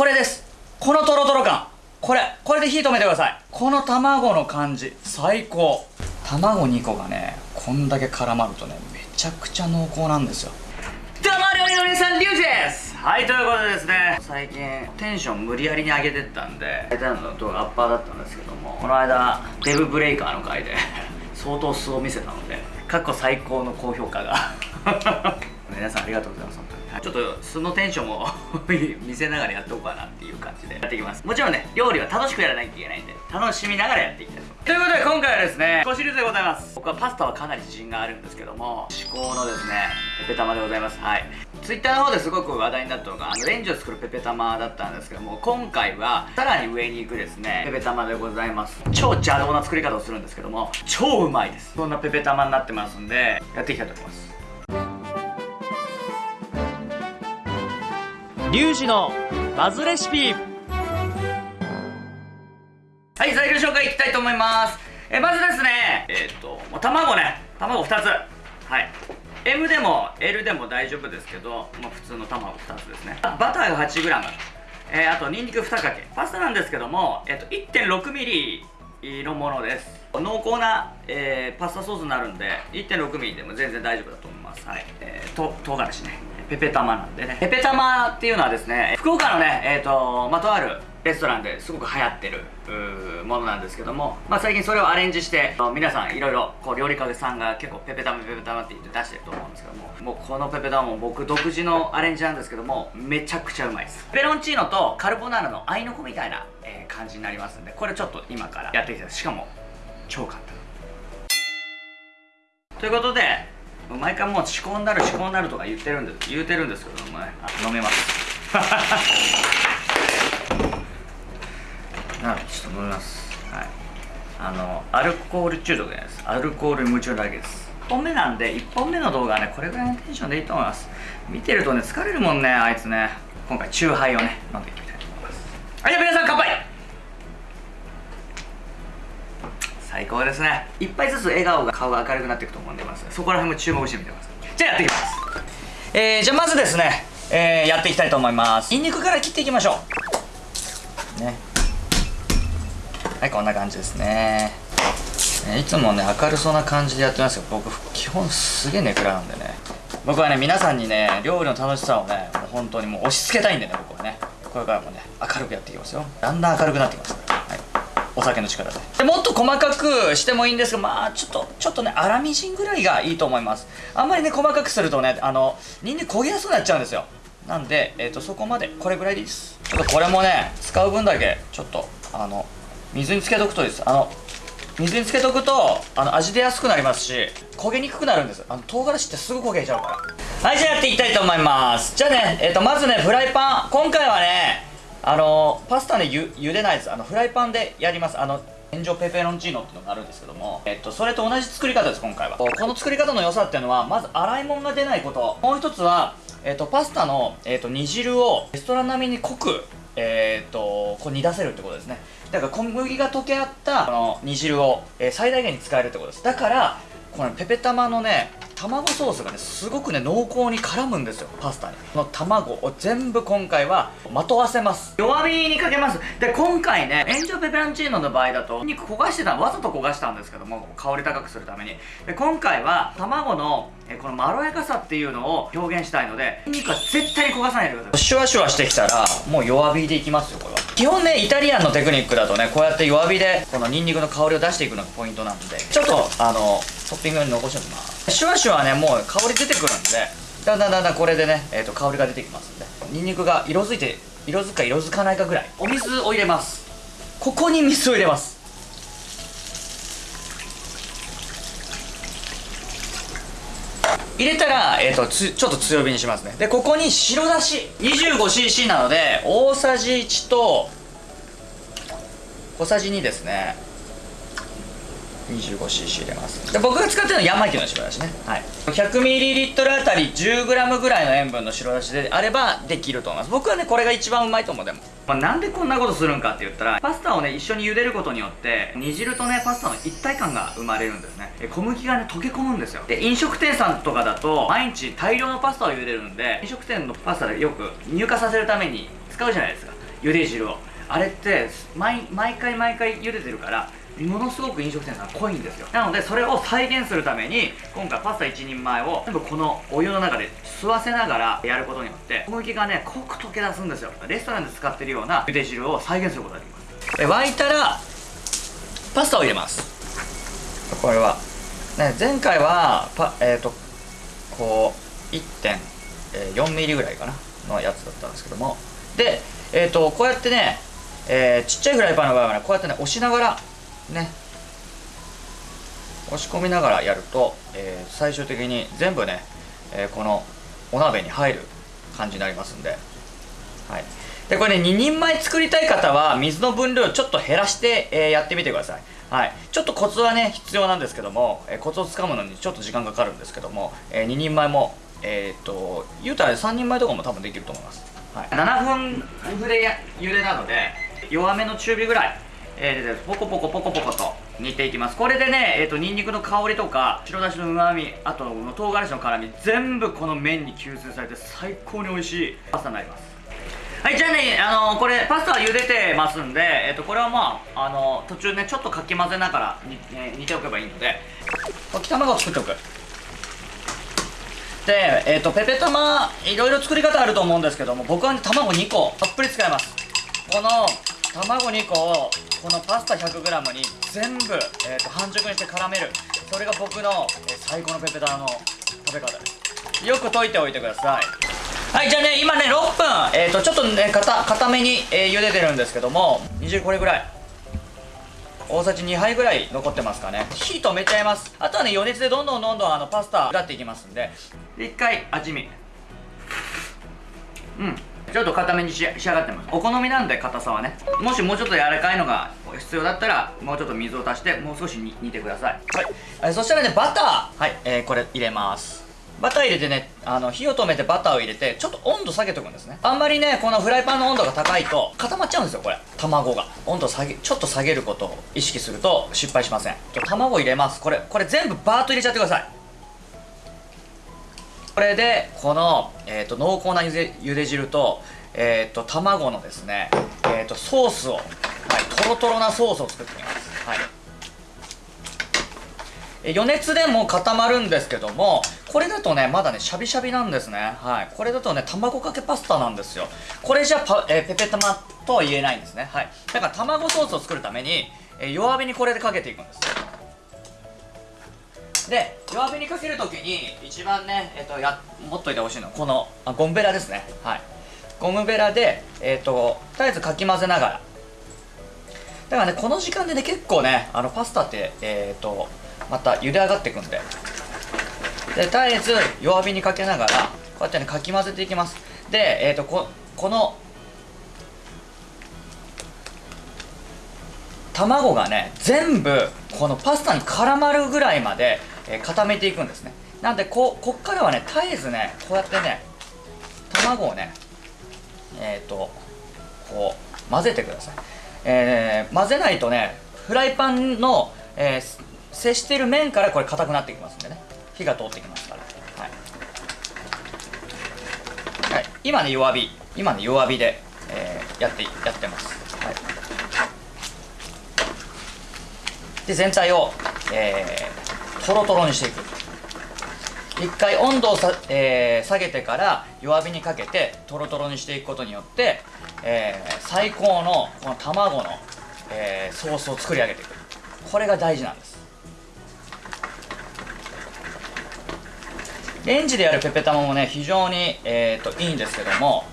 これです。このトロトロ感。これこれで火止めてください。この卵の感じ。最高。卵2個がねこんだけ絡まるとねめちゃくちゃ濃厚なんですよ。どうも料理のりさんリュウジです。はいということでですね。最近テンション無理やりに上げてったんで大体の動画アッパーだったんですけどもこの間デブブレイカーの回で相当素を見せたので過去最高の高評価が。皆さんありがとうございます本当に。ちょっと素のテンションを 見せながらやっておこうかなっていう感じでやっていきます。もちろんね料理は楽しくやらないといけないんで楽しみながらやっていきたいと思いうことで今回はですね少しずつでございます。僕はパスタはかなり自信があるんですけども至高のですねペペ玉でございます。はい。ツイッターの方ですごく話題になったのがあのレンジを作るペペ玉だったんですけども今回はさらに上に行くですねペペ玉でございます。超邪道な作り方をするんですけども超うまいです。そんなペペ玉になってますんでやっていきたいと思いますリュウジのバズレシピ。はい材料紹介いきたいと思います。えまずですねえっ、と卵ね。卵2つ。はい。M でも L でも大丈夫ですけど、まあ、普通の卵2つですね。バターが 8g えー、あとニンニク2かけ。パスタなんですけども、えっ、と 1.6mm のものです。濃厚な、えー、パスタソースになるんで 1.6mm でも全然大丈夫だと思います。はい。えー、と唐辛子ね。ペペ玉なんでね。ペペ玉っていうのはですね福岡のねえっ、ー、とまとあるレストランですごく流行ってるものなんですけども、まあ、最近それをアレンジして皆さんいろいろこう料理家さんが結構ペペ玉ペペ玉って言って出してると思うんですけどももうこのペペ玉も僕独自のアレンジなんですけどもめちゃくちゃうまいです。ペロンチーノとカルボナーラの合いの子みたいな、え、感じになりますんでこれちょっと今からやっていきたい。しかも超簡単。ということで毎回もう仕込んだる仕込んだるとか言ってるんです言うてるんですけどもね飲めます。なちょっと飲みます。はい。あのアルコール中毒じゃないです。アルコール夢中だけです。1本目なんで1本目の動画はねこれぐらいのテンションでいいと思います。見てるとね疲れるもんねあいつね。今回チューハイをね飲んでいきたいと思います。はいじゃあ皆さん乾杯高ですね一杯ずつ笑顔が顔が明るくなっていくと思うんでますそこら辺も注目してみてください。じゃあやっていきます。えー、じゃあまずですね、えー、やっていきたいと思います。ニンニクから切っていきましょう。ね。はいこんな感じですねいつもね明るそうな感じでやってますよ。僕基本すげえネクラなんでね。僕はね皆さんにね料理の楽しさをねもう本当にもう押し付けたいんでね僕はね。これからもね明るくやっていきますよ。だんだん明るくなってきますから。お酒の力で。もっと細かくしてもいいんですがまあちょっとちょっとね粗みじんぐらいがいいと思います。あんまりね細かくするとねあのニンニク焦げやすくなっちゃうんですよ。なんで、えーと、そこまでこれぐらいでいいです。ちょっとこれもね使う分だけちょっとあの水につけとくといいです。あの水につけとくとあの味出やすくなりますし焦げにくくなるんです。あの唐辛子ってすぐ焦げちゃうから。はいじゃあやっていきたいと思います。じゃあね、えーとまずねフライパン。今回はねあのパスタねゆ茹でないです。あのフライパンでやります。あの炎上ペペロンチーノっていうのがあるんですけども、えっと、それと同じ作り方です今回は。この作り方の良さっていうのはまず洗い物が出ないこと。もう一つは、えっと、パスタの、えっと、煮汁をレストラン並みに濃くえー、とこう煮出せるってことですね。だから小麦が溶け合ったこの煮汁を、えー、最大限に使えるってことです。だからこのペペ玉のね卵ソースがねすごくね濃厚に絡むんですよパスタに。この卵を全部今回はまとわせます。弱火にかけます。で今回ねエンジョペペロンチーノの場合だと肉焦がしてたわざと焦がしたんですけども香り高くするために。で今回は卵のえこのまろやかさっていうのを表現したいので肉は絶対に焦がさないでください。シュワシュワしてきたらもう弱火でいきますよこれは。基本ねイタリアンのテクニックだとねこうやって弱火でこのニンニクの香りを出していくのがポイントなんでちょっとあのトッピングに残しておきますシュワシュワねもう香り出てくるんでだんだんだんだんこれでね、えーと、香りが出てきますんでニンニクが色づいて色づくか色づかないかぐらいお水を入れます。ここに水を入れます。入れたら、えーと、とちょっと強火にしますね。でここに白だし 25cc なので大さじ1と小さじ2ですね。25cc 入れます。で僕が使ってるのは山木の白だしね、はい、100ml あたり 10g ぐらいの塩分の白だしであればできると思います。僕はねこれが一番うまいと思うでも、まあ、なんでこんなことするんかって言ったらパスタをね一緒に茹でることによって煮汁とねパスタの一体感が生まれるんですね。小麦がね溶け込むんですよ。で飲食店さんとかだと毎日大量のパスタを茹でるんで飲食店のパスタでよく乳化させるために使うじゃないですか。茹で汁を。あれって毎毎回毎回茹でてるからものすごく飲食店さん濃いんですよ。なのでそれを再現するために今回パスタ1人前を全部このお湯の中で吸わせながらやることによって小麦がね濃く溶け出すんですよ。レストランで使ってるような茹で汁を再現することができます。沸いたらパスタを入れます。これは、ね、前回はパえっ、ー、とこう1.4ミリぐらいかなのやつだったんですけども。でえっ、ー、とこうやってねえー、ちっちゃいフライパンの場合はねこうやってね押しながらね。押し込みながらやると、えー、最終的に全部ね、えー、このお鍋に入る感じになりますんで,、はい、でこれね2人前作りたい方は水の分量をちょっと減らして、えー、やってみてください、はい、ちょっとコツはね必要なんですけども、えコツをつかむのにちょっと時間かかるんですけども、え2人前もえっ、と言うたら3人前とかも多分できると思います、はい、7分茹で茹でなので弱めの中火ぐらい。えー、ポコポコポコポコと煮ていきます。これでね、えーと、ニンニクの香りとか白だしのうまみあと唐辛子の辛み全部この麺に吸収されて最高に美味しいパスタになります。はいじゃあねあのー、これパスタは茹でてますんで、えーと、これはまあ、あのー、途中ねちょっとかき混ぜながらに、えー、煮ておけばいいので溶き卵を作っておく。で、えーと、ペペ玉いろいろ作り方あると思うんですけども僕はね卵2個たっぷり使います。この卵2個をこのパスタ 100g に全部、えーと、半熟にして絡める。それが僕の、えー、最高のペペタの食べ方。ですよく溶いておいてください。はいじゃあね今ね6分、えーと、ちょっとねかた固めに、えー、茹でてるんですけども煮汁これぐらい。大さじ2杯ぐらい残ってますかね。火止めちゃいます。あとはね余熱でどんどんどんどんあのパスタ裏っていきますんで。で1回味見。うん。ちょっと固めに仕上がってます。お好みなんで硬さはね。もしもうちょっと柔らかいのが必要だったらもうちょっと水を足してもう少し煮てください。はい、えー、そしたらねバター。はい、えー、これ入れます。バター入れてねあの火を止めてバターを入れてちょっと温度下げておくんですね。あんまりねこのフライパンの温度が高いと固まっちゃうんですよこれ。卵が。温度下げちょっと下げることを意識すると失敗しません。卵入れます。これこれ全部バーッと入れちゃってくださいこれでこの、えーと、濃厚なゆでゆで汁と,、えーと、卵のですね、えーと、ソースを、はい、とろとろなソースを作っていきます、はい、余熱でも固まるんですけどもこれだとねまだねシャビシャビなんですね。はい。これだとね卵かけパスタなんですよ。これじゃパ、えー、ペペタマとは言えないんですね。はい。だから卵ソースを作るために、えー、弱火にこれでかけていくんですで弱火にかけるときに一番ね、えっと、や持っといてほしいのこのあゴムベラですね。はい。ゴムベラで、えっと、とりあえずかき混ぜながら。だからねこの時間でね結構ねあのパスタってえっとまた茹で上がっていくんで。で絶えず弱火にかけながらこうやってねかき混ぜていきます。でえっ、とここの卵がね全部このパスタに絡まるぐらいまでえ、固めていくんですね。なんでここっからはね絶えずねこうやってね卵をねえっ、ー、とこう混ぜてください、えー、混ぜないとねフライパンの、えー、接している面からこれ硬くなってきますんでね。火が通ってきますから。はい、はい、今ね弱火。今ね弱火で、えー、やってやってます、はい、で全体を、えー、トロトロにしていく。一回温度をさ、えー、下げてから弱火にかけてトロトロにしていくことによって、えー、最高のこの卵の、えー、ソースを作り上げていく。これが大事なんです。レンジでやるペペ玉もね非常に、えーと、いいんですけども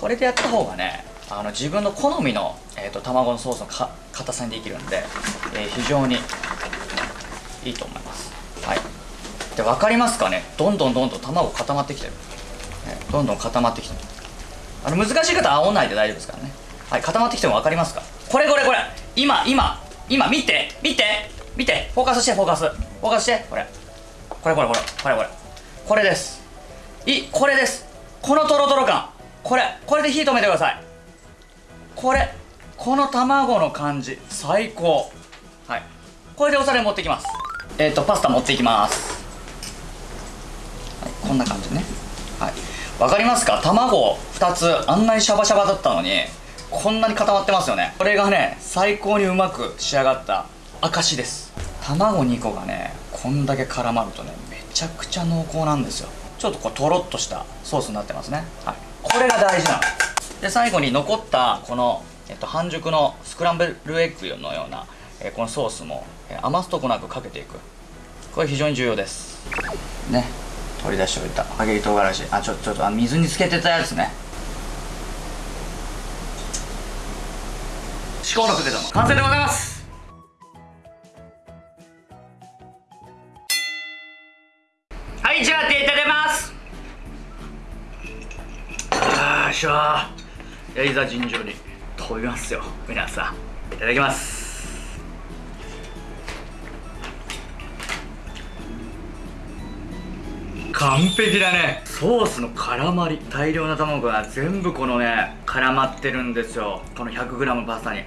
これでやった方がねあの自分の好みの、えーと、卵のソースのか硬さにできるんで、えー、非常にいいと思います。はい。で分かりますかね？どんどんどんどん卵固まってきてる、ね、どんどん固まってきてる。あの難しい方は煽んないで大丈夫ですからね。はい固まってきても分かりますか？これこれこれ。今今今見て見て見て。フォーカスしてフォーカス。フォーカスして。これ。これこれこれ。これこれ。これです。いこれです。このトロトロ感。これ。これで火止めてください。これ。この卵の感じ。最高。はい。これでお皿に持ってきます。えっ、ー、とパスタ持っていきます、はい、こんな感じね。はい。わかりますか？卵2つあんなにシャバシャバだったのにこんなに固まってますよね。これがね最高にうまく仕上がった証です。卵2個がねこんだけ絡まるとねめちゃくちゃ濃厚なんですよ。ちょっとこうとろっとしたソースになってますね。はい。これが大事なの。で最後に残ったこの、えっと、半熟のスクランブルエッグのような、えーこのソースも、えー余すとこなくかけていく。これ非常に重要です。ね。取り出しておいた。揚げ唐辛子。あちょちょっとあ水につけてたやつね。至高のクゼ玉完成でございます。はいじゃあ手いただきます。あーしょー。いやいざ尋常に飛びますよ。皆さんいただきます完璧だね。ソースの絡まり大量な卵が全部このね絡まってるんですよ。この 100g パスタに。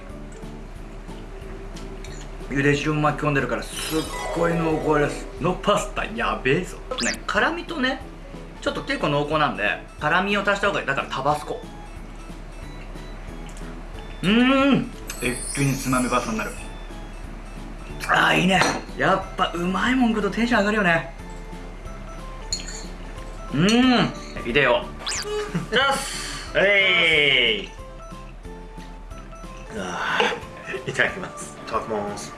茹で汁も巻き込んでるからすっごい濃厚です。のパスタやべえぞ。ね辛みとねちょっと結構濃厚なんで辛みを足した方がいい。だからタバスコ。うーん。一気につまみパスタになる。あーいいね。やっぱうまいもん食うとテンション上がるよね。うーん。ビデオ。じゃあすえい。いただきます。いただきます。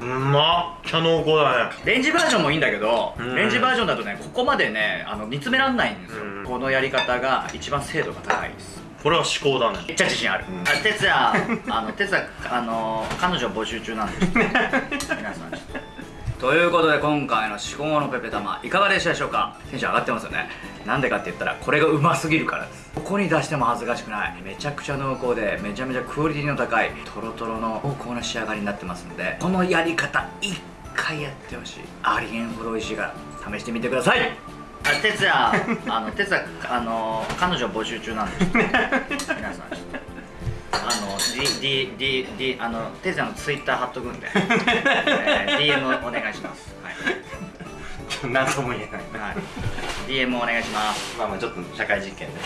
うまっ。ちゃ濃厚だね。レンジバージョンもいいんだけど、うん。レンジバージョンだとねここまでねあの煮詰めらんないんですよ、うん。このやり方が一番精度が高いです。これは至高だね。めっちゃ自信ある、うん。あ哲也あの哲也あの彼女募集中なんで。皆さんとということで今回の至高のペペ玉いかがでしたでしょうか？テンション上がってますよね。なんでかって言ったらこれがうますぎるからです。ここに出しても恥ずかしくない。めちゃくちゃ濃厚でめちゃめちゃクオリティの高いトロトロの濃厚な仕上がりになってますのでこのやり方一回やってほしい。ありえんほど美味しいから試してみてください。あ哲也あの哲也あの彼女募集中なんで 皆さん。ちょっとあの D D D D あの哲也のツイッター貼っとくんで、えー DM お願いします。はい、何とも言えないはい、DM お願いします。まあまあちょっと社会実験で